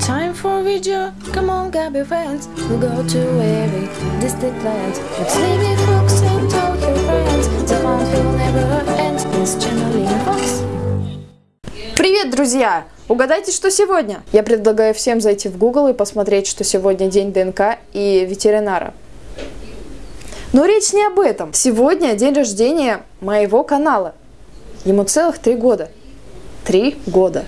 Time for video. Come on, Gabby friends. We'll go to every distant land. Let's leave it, folks, and talk your friends. The fun will never end. This channel in Fox. Привет, друзья! Угадайте, что сегодня? Я предлагаю всем зайти в Google и посмотреть, что сегодня день ДНК и ветеринара. Но речь не об этом. Сегодня день рождения моего канала. Ему целых три года. Три года.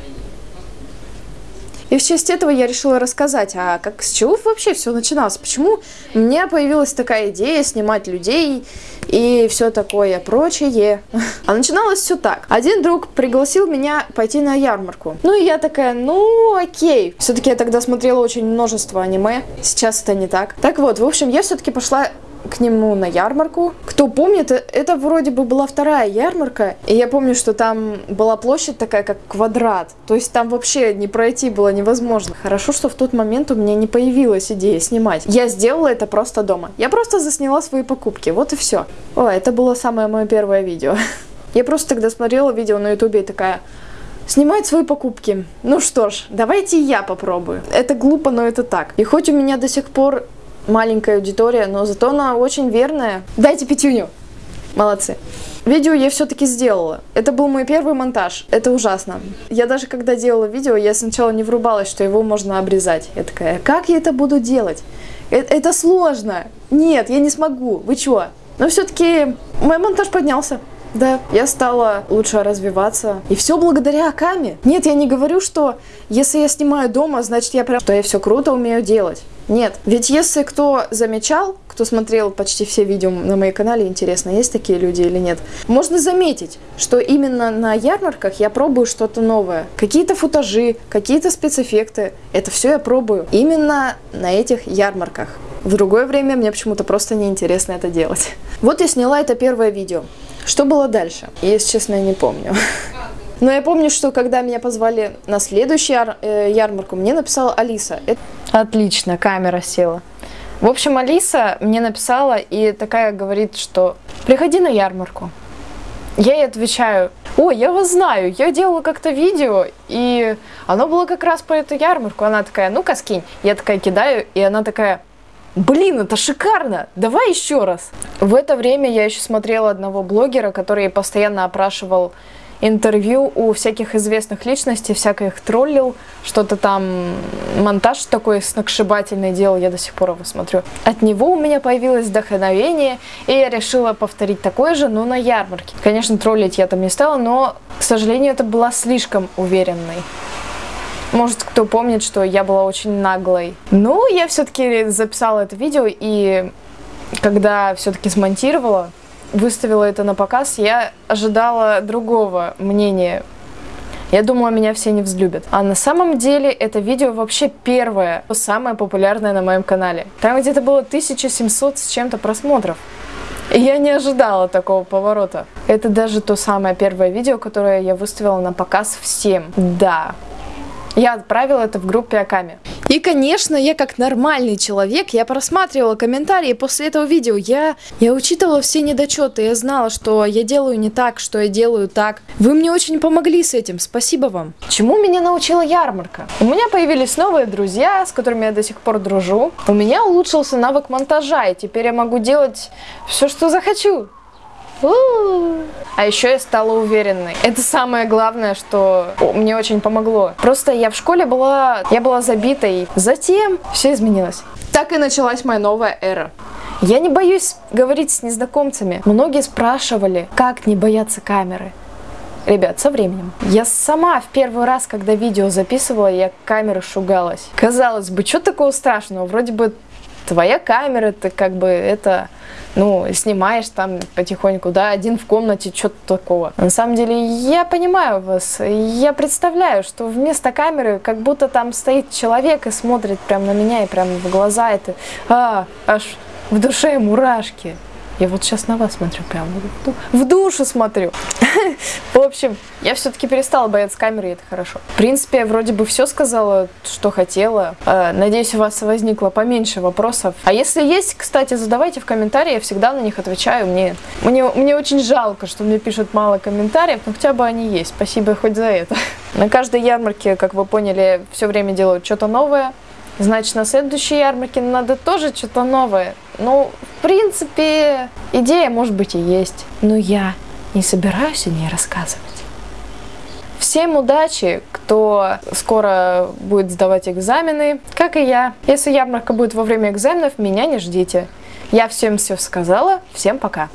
И в честь этого я решила рассказать, а как с чего вообще все начиналось? Почему у меня появилась такая идея снимать людей и все такое прочее? А начиналось все так. Один друг пригласил меня пойти на ярмарку. Ну и я такая, ну окей. Все-таки я тогда смотрела очень множество аниме. Сейчас это не так. Так вот, в общем, я все-таки пошла к нему на ярмарку. Кто помнит, э, это вроде бы была вторая ярмарка, и я помню, что там была площадь такая, как квадрат. То есть там вообще не пройти было невозможно. Хорошо, что в тот момент у меня не появилась идея снимать. Я сделала это просто дома. Я просто засняла свои покупки, вот и все. О, это было самое мое первое видео. Я просто тогда смотрела видео на ютубе и такая... Снимать свои покупки. Ну что ж, давайте я попробую. Это глупо, но это так. И хоть у меня до сих пор маленькая аудитория, но зато она очень верная. Дайте пятюню. Молодцы. Видео я все-таки сделала. Это был мой первый монтаж. Это ужасно. Я даже когда делала видео, я сначала не врубалась, что его можно обрезать. Я такая, как я это буду делать? Это, это сложно. Нет, я не смогу. Вы чё? Но все-таки мой монтаж поднялся. Да, я стала лучше развиваться. И все благодаря Акаме. Нет, я не говорю, что если я снимаю дома, значит я прям, что я все круто умею делать. Нет, ведь если кто замечал, кто смотрел почти все видео на моем канале, интересно, есть такие люди или нет, можно заметить, что именно на ярмарках я пробую что-то новое. Какие-то футажи, какие-то спецэффекты, это все я пробую именно на этих ярмарках. В другое время мне почему-то просто неинтересно это делать. Вот я сняла это первое видео. Что было дальше? Если честно, я не помню. Но я помню, что когда меня позвали на следующую яр э, ярмарку, мне написала Алиса. Это... Отлично, камера села. В общем, Алиса мне написала и такая говорит, что приходи на ярмарку. Я ей отвечаю, о, я вас знаю, я делала как-то видео, и оно было как раз по эту ярмарку. Она такая, ну-ка скинь. Я такая кидаю, и она такая, Блин, это шикарно! Давай еще раз! В это время я еще смотрела одного блогера, который постоянно опрашивал интервью у всяких известных личностей, всяко их троллил, что-то там, монтаж такой сногсшибательный делал, я до сих пор его смотрю. От него у меня появилось вдохновение, и я решила повторить такое же, но на ярмарке. Конечно, троллить я там не стала, но, к сожалению, это была слишком уверенной. Может, кто помнит, что я была очень наглой. Ну, я все-таки записала это видео, и когда все-таки смонтировала, выставила это на показ, я ожидала другого мнения. Я думала, меня все не взлюбят. А на самом деле это видео вообще первое, самое популярное на моем канале. Там где-то было 1700 с чем-то просмотров. И я не ожидала такого поворота. Это даже то самое первое видео, которое я выставила на показ всем. Да, я отправила это в группе Аками. И, конечно, я как нормальный человек, я просматривала комментарии после этого видео. Я, я учитывала все недочеты, я знала, что я делаю не так, что я делаю так. Вы мне очень помогли с этим, спасибо вам. Чему меня научила ярмарка? У меня появились новые друзья, с которыми я до сих пор дружу. У меня улучшился навык монтажа, и теперь я могу делать все, что захочу. А еще я стала уверенной. Это самое главное, что мне очень помогло. Просто я в школе была, я была забитой. Затем все изменилось. Так и началась моя новая эра. Я не боюсь говорить с незнакомцами. Многие спрашивали, как не бояться камеры. Ребят, со временем. Я сама в первый раз, когда видео записывала, я камеры шугалась. Казалось бы, что такого страшного? Вроде бы твоя камера, ты как бы это, ну, снимаешь там потихоньку, да, один в комнате, что-то такого. На самом деле, я понимаю вас, я представляю, что вместо камеры как будто там стоит человек и смотрит прямо на меня и прямо в глаза, это, а, аж в душе мурашки. Я вот сейчас на вас смотрю, прям в ду- в душу смотрю. В общем, я все-таки перестала бояться камеры, и это хорошо. В принципе, я вроде бы все сказала, что хотела. Э, Надеюсь, у вас возникло поменьше вопросов. А если есть, кстати, задавайте в комментарии, я всегда на них отвечаю. Мне, мне, мне очень жалко, что мне пишут мало комментариев, но хотя бы они есть. Спасибо хоть за это. На каждой ярмарке, как вы поняли, все время делают что-то новое. Значит, на следующей ярмарке надо тоже что-то новое. Ну, принципе, идея, может быть, и есть. Но я не собираюсь о ней рассказывать. Всем удачи, кто скоро будет сдавать экзамены, как и я. Если ярмарка будет во время экзаменов, меня не ждите. Я всем все сказала. Всем пока.